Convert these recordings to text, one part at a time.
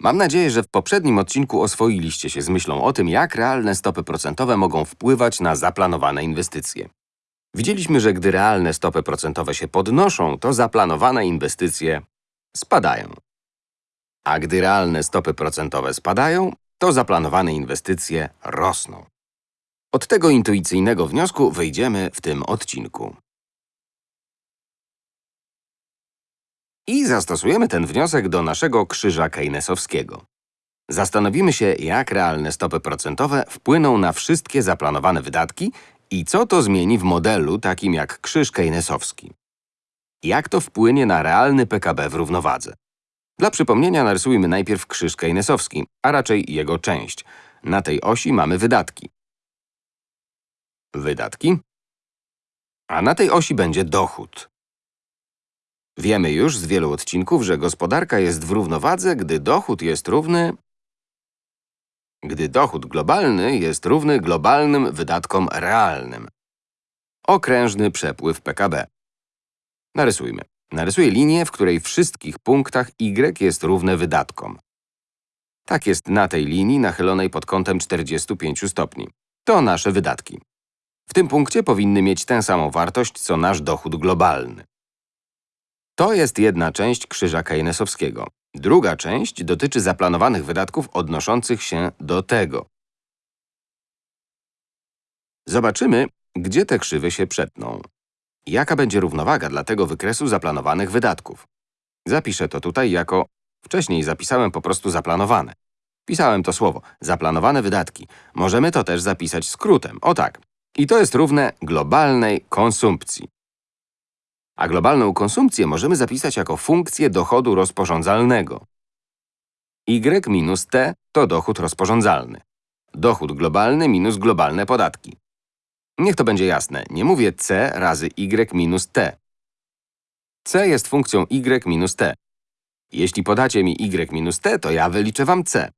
Mam nadzieję, że w poprzednim odcinku oswoiliście się z myślą o tym, jak realne stopy procentowe mogą wpływać na zaplanowane inwestycje. Widzieliśmy, że gdy realne stopy procentowe się podnoszą, to zaplanowane inwestycje spadają. A gdy realne stopy procentowe spadają, to zaplanowane inwestycje rosną. Od tego intuicyjnego wniosku wyjdziemy w tym odcinku. I zastosujemy ten wniosek do naszego krzyża keynesowskiego. Zastanowimy się, jak realne stopy procentowe wpłyną na wszystkie zaplanowane wydatki i co to zmieni w modelu takim jak krzyż keynesowski. Jak to wpłynie na realny PKB w równowadze? Dla przypomnienia narysujmy najpierw krzyż keynesowski, a raczej jego część. Na tej osi mamy wydatki. Wydatki. A na tej osi będzie dochód. Wiemy już z wielu odcinków, że gospodarka jest w równowadze, gdy dochód jest równy… gdy dochód globalny jest równy globalnym wydatkom realnym. Okrężny przepływ PKB. Narysujmy. Narysuję linię, w której wszystkich punktach y jest równe wydatkom. Tak jest na tej linii nachylonej pod kątem 45 stopni. To nasze wydatki. W tym punkcie powinny mieć tę samą wartość, co nasz dochód globalny. To jest jedna część krzyża keynesowskiego. Druga część dotyczy zaplanowanych wydatków odnoszących się do tego. Zobaczymy, gdzie te krzywy się przetną. Jaka będzie równowaga dla tego wykresu zaplanowanych wydatków? Zapiszę to tutaj jako… Wcześniej zapisałem po prostu zaplanowane. Pisałem to słowo zaplanowane wydatki. Możemy to też zapisać skrótem. O tak. I to jest równe globalnej konsumpcji. A globalną konsumpcję możemy zapisać jako funkcję dochodu rozporządzalnego. Y minus T to dochód rozporządzalny. Dochód globalny minus globalne podatki. Niech to będzie jasne, nie mówię c razy y minus t. c jest funkcją y minus t. Jeśli podacie mi y minus t, to ja wyliczę wam c.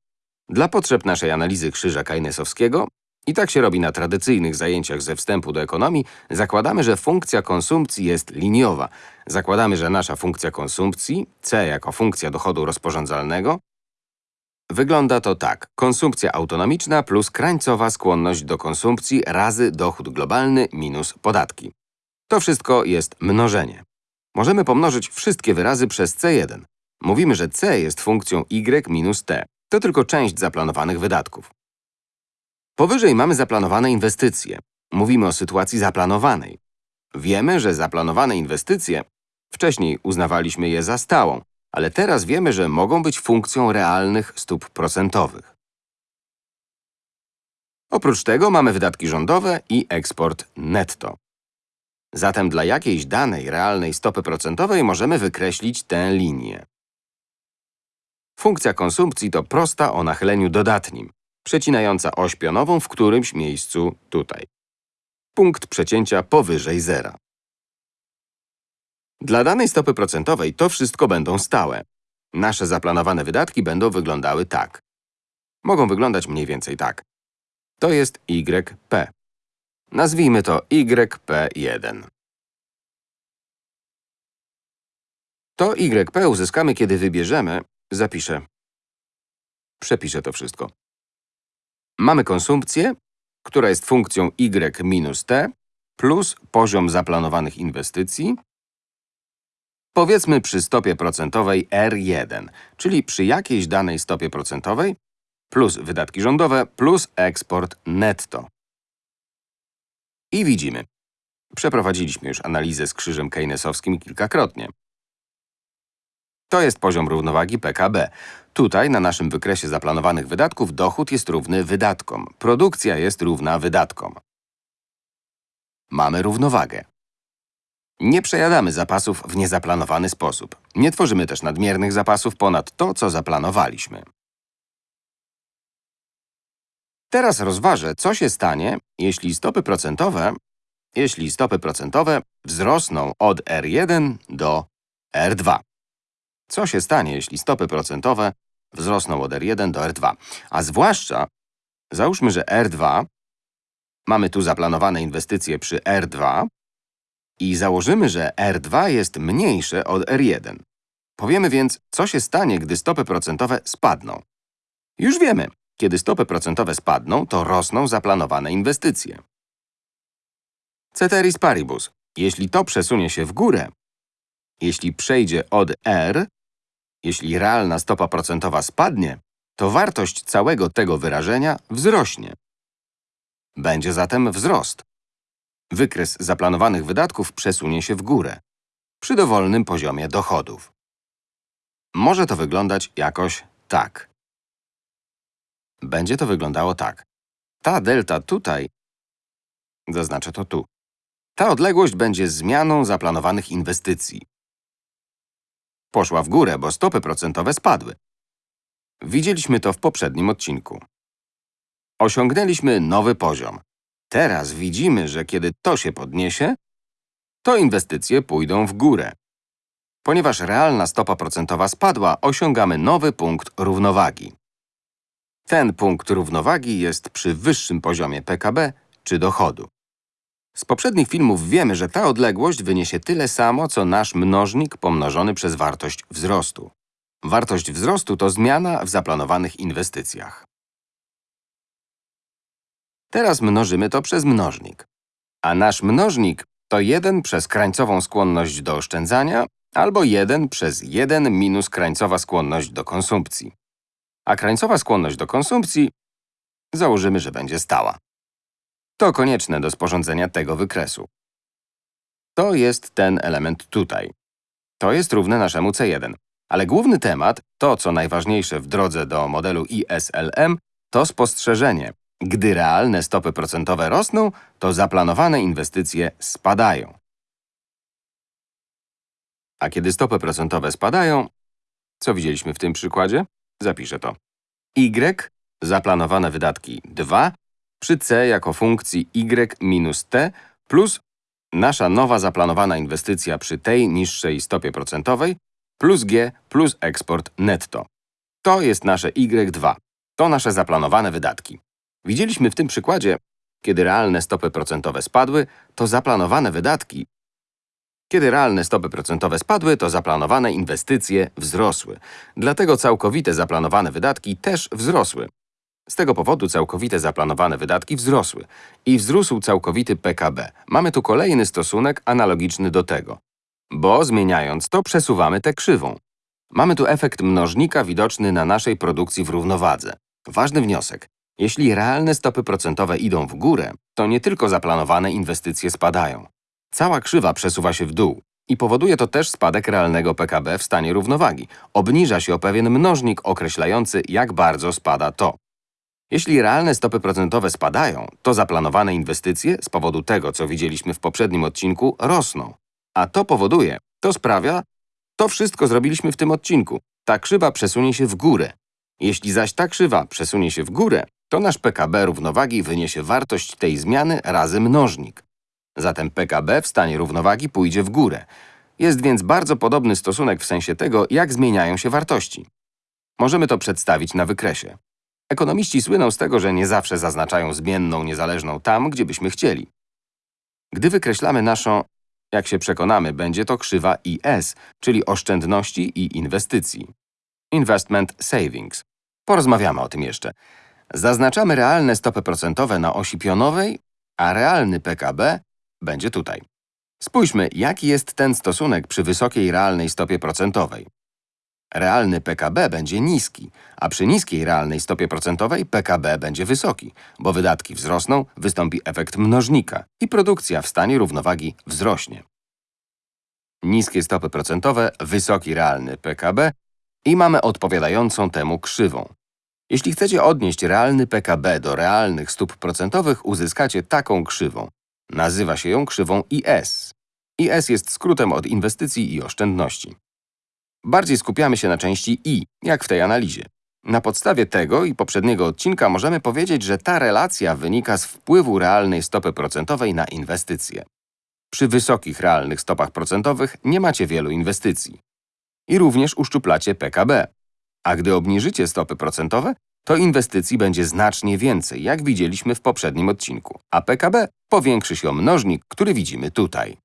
Dla potrzeb naszej analizy krzyża keynesowskiego, i tak się robi na tradycyjnych zajęciach ze wstępu do ekonomii, zakładamy, że funkcja konsumpcji jest liniowa. Zakładamy, że nasza funkcja konsumpcji, c jako funkcja dochodu rozporządzalnego, Wygląda to tak. Konsumpcja autonomiczna plus krańcowa skłonność do konsumpcji razy dochód globalny minus podatki. To wszystko jest mnożenie. Możemy pomnożyć wszystkie wyrazy przez C1. Mówimy, że C jest funkcją y minus t. To tylko część zaplanowanych wydatków. Powyżej mamy zaplanowane inwestycje. Mówimy o sytuacji zaplanowanej. Wiemy, że zaplanowane inwestycje, wcześniej uznawaliśmy je za stałą, ale teraz wiemy, że mogą być funkcją realnych stóp procentowych. Oprócz tego mamy wydatki rządowe i eksport netto. Zatem dla jakiejś danej realnej stopy procentowej możemy wykreślić tę linię. Funkcja konsumpcji to prosta o nachyleniu dodatnim, przecinająca oś pionową w którymś miejscu tutaj. Punkt przecięcia powyżej zera. Dla danej stopy procentowej to wszystko będą stałe. Nasze zaplanowane wydatki będą wyglądały tak. Mogą wyglądać mniej więcej tak. To jest YP. Nazwijmy to YP1. To YP uzyskamy, kiedy wybierzemy… Zapiszę. Przepiszę to wszystko. Mamy konsumpcję, która jest funkcją Y minus T, plus poziom zaplanowanych inwestycji, Powiedzmy przy stopie procentowej R1, czyli przy jakiejś danej stopie procentowej, plus wydatki rządowe, plus eksport netto. I widzimy. Przeprowadziliśmy już analizę z krzyżem keynesowskim kilkakrotnie. To jest poziom równowagi PKB. Tutaj, na naszym wykresie zaplanowanych wydatków, dochód jest równy wydatkom. Produkcja jest równa wydatkom. Mamy równowagę. Nie przejadamy zapasów w niezaplanowany sposób. Nie tworzymy też nadmiernych zapasów ponad to, co zaplanowaliśmy. Teraz rozważę, co się stanie, jeśli stopy procentowe, jeśli stopy procentowe wzrosną od R1 do R2. Co się stanie, jeśli stopy procentowe wzrosną od R1 do R2? A zwłaszcza, załóżmy, że R2, mamy tu zaplanowane inwestycje przy R2, i założymy, że R2 jest mniejsze od R1. Powiemy więc, co się stanie, gdy stopy procentowe spadną. Już wiemy, kiedy stopy procentowe spadną, to rosną zaplanowane inwestycje. Ceteris paribus. Jeśli to przesunie się w górę, jeśli przejdzie od R, jeśli realna stopa procentowa spadnie, to wartość całego tego wyrażenia wzrośnie. Będzie zatem wzrost. Wykres zaplanowanych wydatków przesunie się w górę, przy dowolnym poziomie dochodów. Może to wyglądać jakoś tak. Będzie to wyglądało tak. Ta delta tutaj, zaznaczę to tu. Ta odległość będzie zmianą zaplanowanych inwestycji. Poszła w górę, bo stopy procentowe spadły. Widzieliśmy to w poprzednim odcinku. Osiągnęliśmy nowy poziom. Teraz widzimy, że kiedy to się podniesie, to inwestycje pójdą w górę. Ponieważ realna stopa procentowa spadła, osiągamy nowy punkt równowagi. Ten punkt równowagi jest przy wyższym poziomie PKB czy dochodu. Z poprzednich filmów wiemy, że ta odległość wyniesie tyle samo, co nasz mnożnik pomnożony przez wartość wzrostu. Wartość wzrostu to zmiana w zaplanowanych inwestycjach. Teraz mnożymy to przez mnożnik. A nasz mnożnik to 1 przez krańcową skłonność do oszczędzania albo 1 przez 1 minus krańcowa skłonność do konsumpcji. A krańcowa skłonność do konsumpcji założymy, że będzie stała. To konieczne do sporządzenia tego wykresu. To jest ten element tutaj. To jest równe naszemu C1. Ale główny temat, to co najważniejsze w drodze do modelu ISLM, to spostrzeżenie. Gdy realne stopy procentowe rosną, to zaplanowane inwestycje spadają. A kiedy stopy procentowe spadają, co widzieliśmy w tym przykładzie? Zapiszę to. Y, zaplanowane wydatki 2, przy c jako funkcji y minus t plus nasza nowa zaplanowana inwestycja przy tej niższej stopie procentowej plus g plus eksport netto. To jest nasze y2. To nasze zaplanowane wydatki. Widzieliśmy w tym przykładzie, kiedy realne stopy procentowe spadły, to zaplanowane wydatki kiedy realne stopy procentowe spadły, to zaplanowane inwestycje wzrosły. Dlatego całkowite zaplanowane wydatki też wzrosły. Z tego powodu całkowite zaplanowane wydatki wzrosły i wzrósł całkowity PKB. Mamy tu kolejny stosunek analogiczny do tego. Bo zmieniając to, przesuwamy tę krzywą. Mamy tu efekt mnożnika widoczny na naszej produkcji w równowadze. Ważny wniosek. Jeśli realne stopy procentowe idą w górę, to nie tylko zaplanowane inwestycje spadają. Cała krzywa przesuwa się w dół i powoduje to też spadek realnego PKB w stanie równowagi. Obniża się o pewien mnożnik określający, jak bardzo spada to. Jeśli realne stopy procentowe spadają, to zaplanowane inwestycje z powodu tego, co widzieliśmy w poprzednim odcinku, rosną. A to powoduje, to sprawia, to wszystko zrobiliśmy w tym odcinku. Ta krzywa przesunie się w górę. Jeśli zaś ta krzywa przesunie się w górę, to nasz PKB równowagi wyniesie wartość tej zmiany razy mnożnik. Zatem PKB w stanie równowagi pójdzie w górę. Jest więc bardzo podobny stosunek w sensie tego, jak zmieniają się wartości. Możemy to przedstawić na wykresie. Ekonomiści słyną z tego, że nie zawsze zaznaczają zmienną niezależną tam, gdzie byśmy chcieli. Gdy wykreślamy naszą, jak się przekonamy, będzie to krzywa IS, czyli oszczędności i inwestycji. Investment Savings. Porozmawiamy o tym jeszcze. Zaznaczamy realne stopy procentowe na osi pionowej, a realny PKB będzie tutaj. Spójrzmy, jaki jest ten stosunek przy wysokiej realnej stopie procentowej. Realny PKB będzie niski, a przy niskiej realnej stopie procentowej PKB będzie wysoki, bo wydatki wzrosną, wystąpi efekt mnożnika i produkcja w stanie równowagi wzrośnie. Niskie stopy procentowe, wysoki realny PKB i mamy odpowiadającą temu krzywą. Jeśli chcecie odnieść realny PKB do realnych stóp procentowych, uzyskacie taką krzywą. Nazywa się ją krzywą IS. IS jest skrótem od inwestycji i oszczędności. Bardziej skupiamy się na części I, jak w tej analizie. Na podstawie tego i poprzedniego odcinka możemy powiedzieć, że ta relacja wynika z wpływu realnej stopy procentowej na inwestycje. Przy wysokich realnych stopach procentowych nie macie wielu inwestycji. I również uszczuplacie PKB. A gdy obniżycie stopy procentowe, to inwestycji będzie znacznie więcej, jak widzieliśmy w poprzednim odcinku, a PKB powiększy się o mnożnik, który widzimy tutaj.